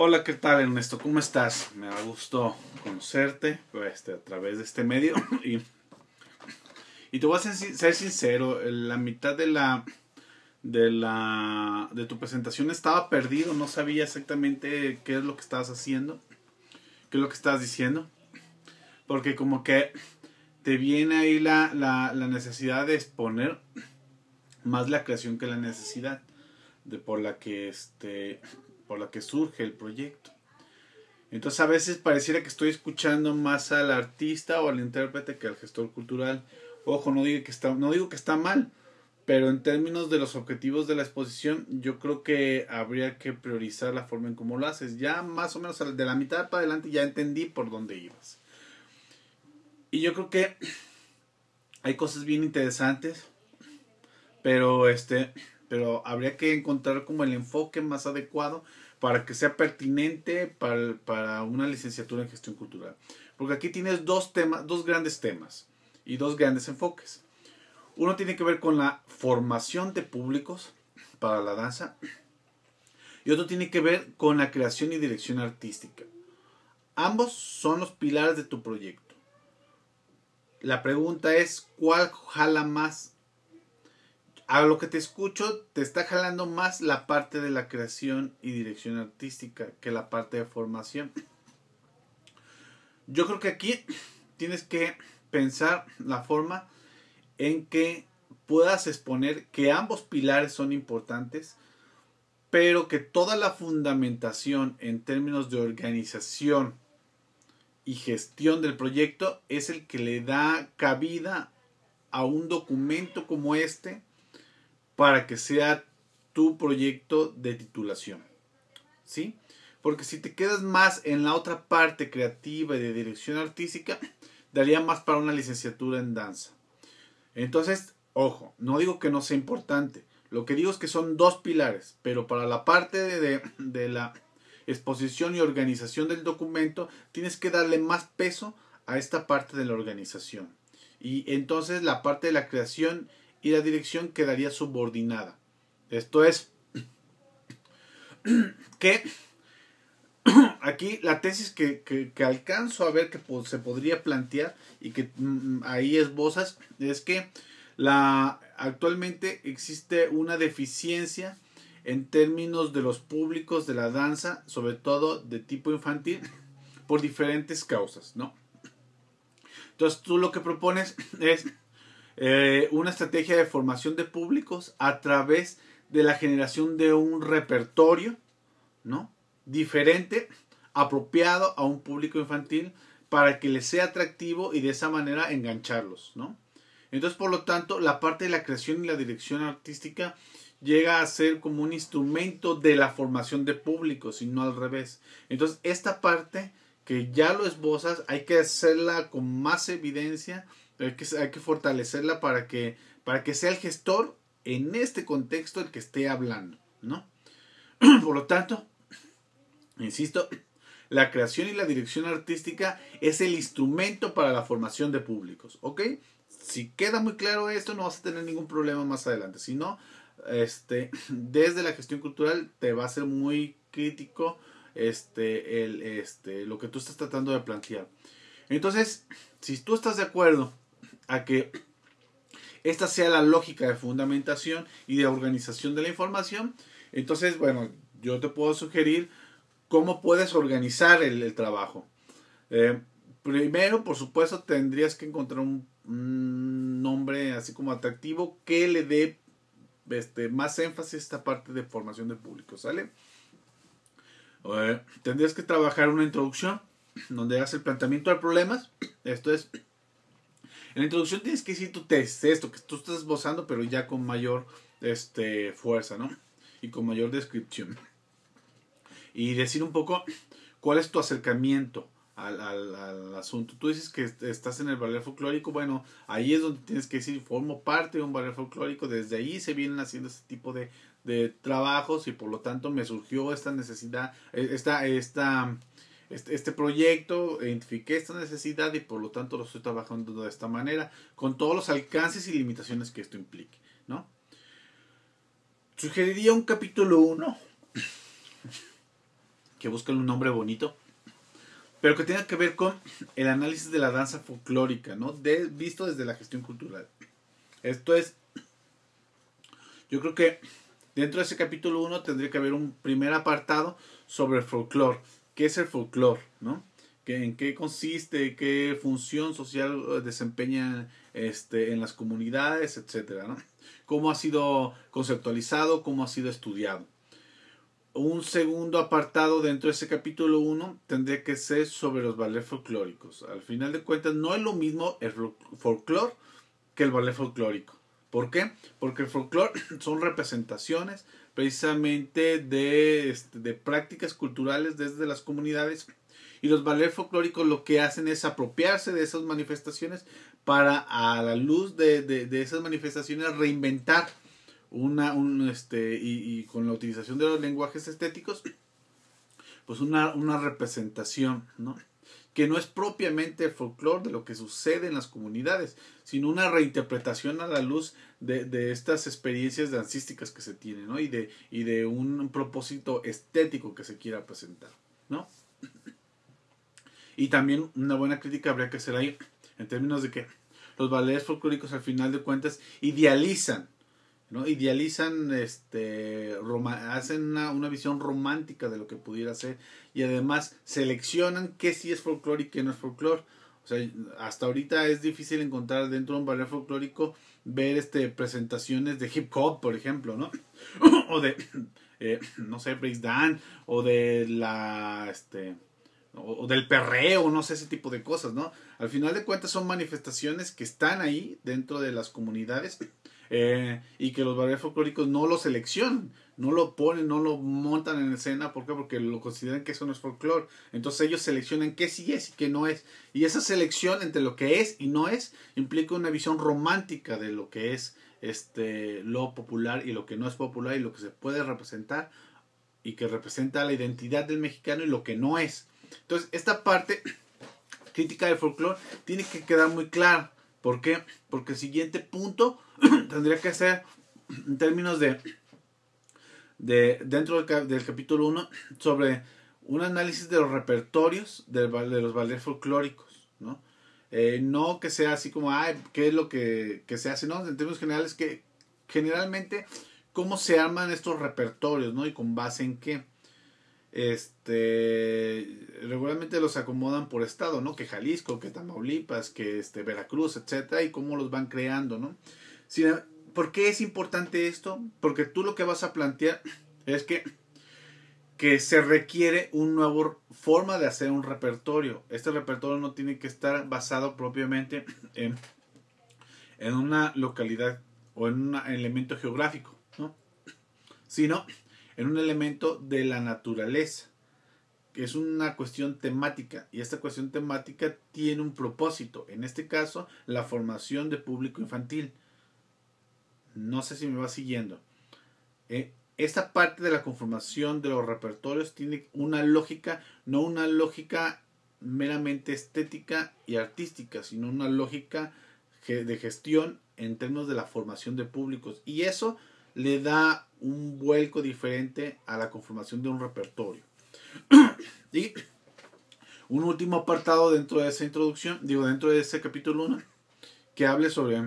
Hola, ¿qué tal Ernesto? ¿Cómo estás? Me da gusto conocerte este, a través de este medio y, y te voy a ser, ser, sincero, la mitad de la de la de tu presentación estaba perdido, no sabía exactamente qué es lo que estabas haciendo, qué es lo que estabas diciendo, porque como que te viene ahí la, la, la necesidad de exponer más la creación que la necesidad de por la que este por la que surge el proyecto. Entonces a veces pareciera que estoy escuchando más al artista o al intérprete que al gestor cultural. Ojo, no digo que está, no digo que está mal, pero en términos de los objetivos de la exposición, yo creo que habría que priorizar la forma en cómo lo haces. Ya más o menos de la mitad para adelante ya entendí por dónde ibas. Y yo creo que hay cosas bien interesantes, pero este, pero habría que encontrar como el enfoque más adecuado para que sea pertinente para, para una licenciatura en gestión cultural. Porque aquí tienes dos temas, dos grandes temas y dos grandes enfoques. Uno tiene que ver con la formación de públicos para la danza y otro tiene que ver con la creación y dirección artística. Ambos son los pilares de tu proyecto. La pregunta es, ¿cuál jala más a lo que te escucho, te está jalando más la parte de la creación y dirección artística que la parte de formación. Yo creo que aquí tienes que pensar la forma en que puedas exponer que ambos pilares son importantes, pero que toda la fundamentación en términos de organización y gestión del proyecto es el que le da cabida a un documento como este para que sea tu proyecto de titulación. ¿Sí? Porque si te quedas más en la otra parte creativa y de dirección artística, daría más para una licenciatura en danza. Entonces, ojo, no digo que no sea importante. Lo que digo es que son dos pilares, pero para la parte de, de la exposición y organización del documento, tienes que darle más peso a esta parte de la organización. Y entonces la parte de la creación y la dirección quedaría subordinada. Esto es que aquí la tesis que, que, alcanzo a ver que se podría plantear y que mm, ahí esbozas es que la, actualmente existe una deficiencia en términos de los públicos de la danza, sobre todo de tipo infantil, por diferentes causas, ¿no? Entonces tú lo que propones es eh, una estrategia de formación de públicos a través de la generación de un repertorio, ¿no? Diferente, apropiado a un público infantil para que les sea atractivo y de esa manera engancharlos, ¿no? Entonces, por lo tanto, la parte de la creación y la dirección artística llega a ser como un instrumento de la formación de públicos y no al revés. Entonces, esta parte que ya lo esbozas, hay que hacerla con más evidencia hay que, fortalecerla para que, para que sea el gestor en este contexto el que esté hablando, ¿no? Por lo tanto, insisto, la creación y la dirección artística es el instrumento para la formación de públicos, ¿ok? Si queda muy claro esto, no vas a tener ningún problema más adelante. Si no, este, desde la gestión cultural te va a ser muy crítico este, el, este, lo que tú estás tratando de plantear. Entonces, si tú estás de acuerdo a que esta sea la lógica de fundamentación y de organización de la información. Entonces, bueno, yo te puedo sugerir cómo puedes organizar el, trabajo. Eh, primero, por supuesto, tendrías que encontrar un, nombre así como atractivo que le dé este, más énfasis a esta parte de formación de público, ¿sale? Eh, tendrías que trabajar una introducción donde hagas el planteamiento de problemas. Esto es en la introducción tienes que decir tu test, esto que tú estás esbozando, pero ya con mayor este, fuerza, ¿no? Y con mayor descripción. Y decir un poco cuál es tu acercamiento al, asunto. Tú dices que estás en el ballet folclórico, bueno, ahí es donde tienes que decir, formo parte de un ballet folclórico, desde ahí se vienen haciendo este tipo de, de trabajos y por lo tanto me surgió esta necesidad, e, esta, esta este, este, proyecto, identifiqué esta necesidad y por lo tanto lo estoy trabajando de esta manera, con todos los alcances y limitaciones que esto implique, ¿no? Sugeriría un capítulo 1 que buscan un nombre bonito, pero que tenga que ver con el análisis de la danza folclórica, ¿no? De, visto desde la gestión cultural. Esto es, yo creo que dentro de ese capítulo 1 tendría que haber un primer apartado sobre el folclore. ¿Qué es el folclore? ¿no? ¿En qué consiste? ¿Qué función social desempeña este, en las comunidades? Etcétera, ¿no? ¿Cómo ha sido conceptualizado? ¿Cómo ha sido estudiado? Un segundo apartado dentro de ese capítulo 1 tendría que ser sobre los ballets folclóricos. Al final de cuentas, no es lo mismo el folclore que el ballet folclórico. ¿Por qué? Porque el folclore son representaciones precisamente de, este, de prácticas culturales desde las comunidades y los ballets folclóricos lo que hacen es apropiarse de esas manifestaciones para a la luz de, de, esas manifestaciones reinventar una un, este y, y, con la utilización de los lenguajes estéticos pues una, una representación ¿no? Que no es propiamente el folclore de lo que sucede en las comunidades, sino una reinterpretación a la luz de, estas experiencias dancísticas que se tienen, ¿no? Y de, y de un propósito estético que se quiera presentar, ¿no? Y también una buena crítica habría que hacer ahí, en términos de que los ballets folclóricos al final de cuentas idealizan ¿no? Idealizan, este, hacen una, una, visión romántica de lo que pudiera ser y además seleccionan qué sí es folclore y qué no es folclore. O sea, hasta ahorita es difícil encontrar dentro de un ballet folclórico ver este, presentaciones de hip hop, por ejemplo, ¿no? o de, eh, no sé, breakdance, o de la, este, o, del perreo, no sé, ese tipo de cosas, ¿no? Al final de cuentas son manifestaciones que están ahí dentro de las comunidades eh, y que los ballets folclóricos no lo seleccionan, no lo ponen, no lo montan en escena, ¿por qué? Porque lo consideran que eso no es folclore. Entonces ellos seleccionan qué sí es y qué no es. Y esa selección entre lo que es y no es implica una visión romántica de lo que es este lo popular y lo que no es popular y lo que se puede representar y que representa la identidad del mexicano y lo que no es. Entonces, esta parte crítica del folclore tiene que quedar muy clara. ¿Por qué? Porque el siguiente punto tendría que ser en términos de, de dentro del, capítulo 1 sobre un análisis de los repertorios de, de los ballets folclóricos, ¿no? Eh, no que sea así como, ay, ¿qué es lo que, que, se hace? No, en términos generales, que generalmente, ¿cómo se arman estos repertorios, ¿no? Y con base en qué. Este, regularmente los acomodan por estado, ¿no? Que Jalisco, que Tamaulipas, que este, Veracruz, etcétera, y cómo los van creando, ¿no? ¿Por qué es importante esto? Porque tú lo que vas a plantear es que, que se requiere una nueva forma de hacer un repertorio. Este repertorio no tiene que estar basado propiamente en, en una localidad o en un elemento geográfico, ¿no? sino en un elemento de la naturaleza, que es una cuestión temática, y esta cuestión temática tiene un propósito, en este caso, la formación de público infantil. No sé si me va siguiendo. Eh, esta parte de la conformación de los repertorios tiene una lógica, no una lógica meramente estética y artística, sino una lógica de gestión en términos de la formación de públicos. Y eso le da un vuelco diferente a la conformación de un repertorio. y un último apartado dentro de esa introducción, digo, dentro de ese capítulo 1, que hable sobre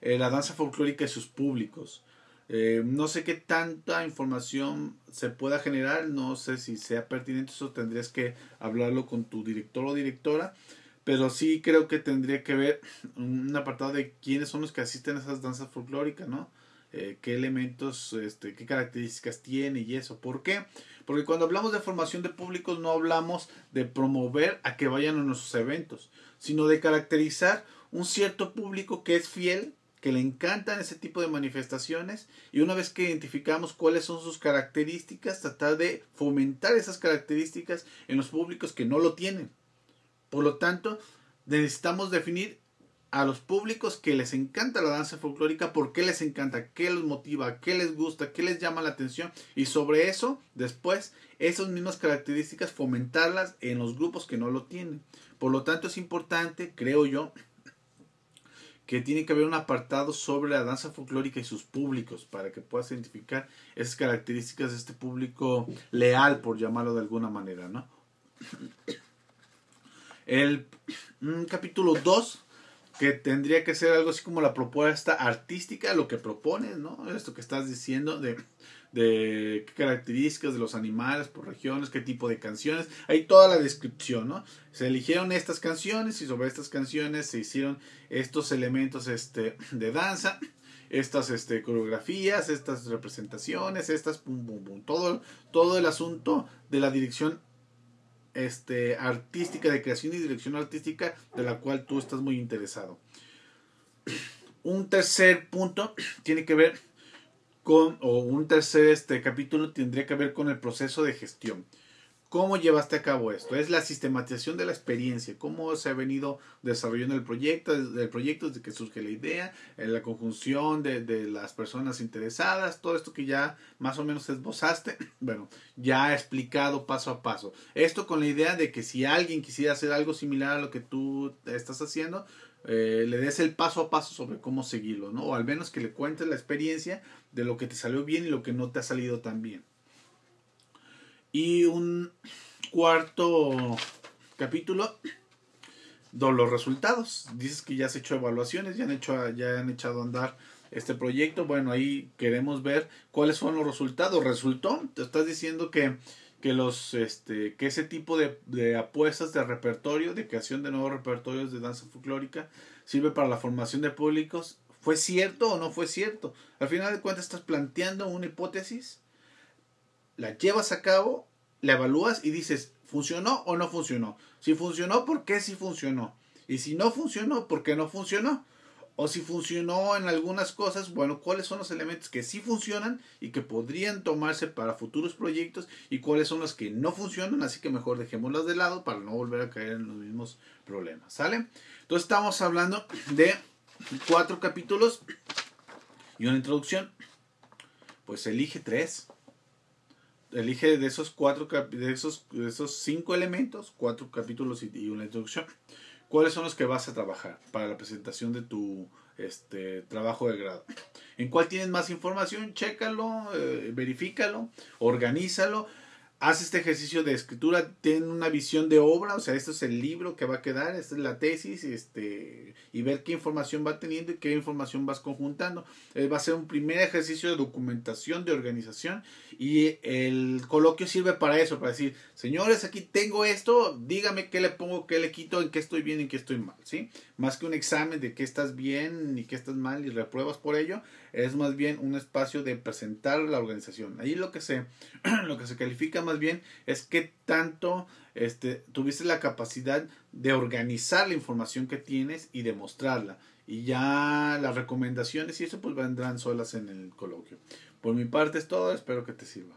eh, la danza folclórica y sus públicos. Eh, no sé qué tanta información se pueda generar, no sé si sea pertinente, eso tendrías que hablarlo con tu director o directora, pero sí creo que tendría que ver un apartado de quiénes son los que asisten a esas danzas folclóricas, ¿no? Eh, qué elementos, este, qué características tiene y eso. ¿Por qué? Porque cuando hablamos de formación de públicos no hablamos de promover a que vayan a nuestros eventos, sino de caracterizar un cierto público que es fiel que le encantan ese tipo de manifestaciones y una vez que identificamos cuáles son sus características, tratar de fomentar esas características en los públicos que no lo tienen. Por lo tanto, necesitamos definir a los públicos que les encanta la danza folclórica, por qué les encanta, qué los motiva, qué les gusta, qué les llama la atención y sobre eso, después, esas mismas características fomentarlas en los grupos que no lo tienen. Por lo tanto, es importante, creo yo, que tiene que haber un apartado sobre la danza folclórica y sus públicos para que puedas identificar esas características de este público leal, por llamarlo de alguna manera, ¿no? El capítulo 2 que tendría que ser algo así como la propuesta artística, lo que propones, ¿no? Esto que estás diciendo de, de qué características de los animales por regiones, qué tipo de canciones, hay toda la descripción, ¿no? Se eligieron estas canciones y sobre estas canciones se hicieron estos elementos este, de danza, estas este, coreografías, estas representaciones, estas pum, pum, pum, todo, todo el asunto de la dirección este, artística, de creación y dirección artística, de la cual tú estás muy interesado. Un tercer punto tiene que ver con, o un tercer este, capítulo tendría que ver con el proceso de gestión. ¿Cómo llevaste a cabo esto? Es la sistematización de la experiencia, cómo se ha venido desarrollando el proyecto, el proyecto desde que surge la idea, la conjunción de, de, las personas interesadas, todo esto que ya más o menos esbozaste, bueno, ya explicado paso a paso. Esto con la idea de que si alguien quisiera hacer algo similar a lo que tú estás haciendo, eh, le des el paso a paso sobre cómo seguirlo, ¿no? O al menos que le cuentes la experiencia de lo que te salió bien y lo que no te ha salido tan bien. Y un cuarto capítulo los resultados. Dices que ya has hecho evaluaciones, ya han, hecho, ya han echado a andar este proyecto. Bueno, ahí queremos ver cuáles fueron los resultados. ¿Resultó? Te estás diciendo que, que, los, este, que ese tipo de, de apuestas de repertorio, de creación de nuevos repertorios de danza folclórica, sirve para la formación de públicos. ¿Fue cierto o no fue cierto? Al final de cuentas estás planteando una hipótesis la llevas a cabo, la evalúas y dices, ¿funcionó o no funcionó? Si funcionó, ¿por qué sí funcionó? Y si no funcionó, ¿por qué no funcionó? O si funcionó en algunas cosas, bueno, ¿cuáles son los elementos que sí funcionan y que podrían tomarse para futuros proyectos? Y cuáles son los que no funcionan, así que mejor dejémoslos de lado para no volver a caer en los mismos problemas, ¿sale? Entonces estamos hablando de cuatro capítulos y una introducción. Pues elige tres elige de esos cuatro de esos, de esos cinco elementos, cuatro capítulos y, una introducción, cuáles son los que vas a trabajar para la presentación de tu este, trabajo de grado. En cuál tienes más información, chécalo, eh, verifícalo, organízalo haz este ejercicio de escritura, ten una visión de obra, o sea, esto es el libro que va a quedar, esta es la tesis, este, y ver qué información va teniendo y qué información vas conjuntando. Eh, va a ser un primer ejercicio de documentación, de organización, y el coloquio sirve para eso, para decir, señores, aquí tengo esto, dígame qué le pongo, qué le quito, en qué estoy bien en qué estoy mal, ¿sí? Más que un examen de qué estás bien y qué estás mal y repruebas por ello, es más bien un espacio de presentar la organización. Ahí lo que se, lo que se califica más bien es que tanto este, tuviste la capacidad de organizar la información que tienes y de mostrarla. Y ya las recomendaciones y eso pues vendrán solas en el coloquio. Por mi parte es todo, espero que te sirva.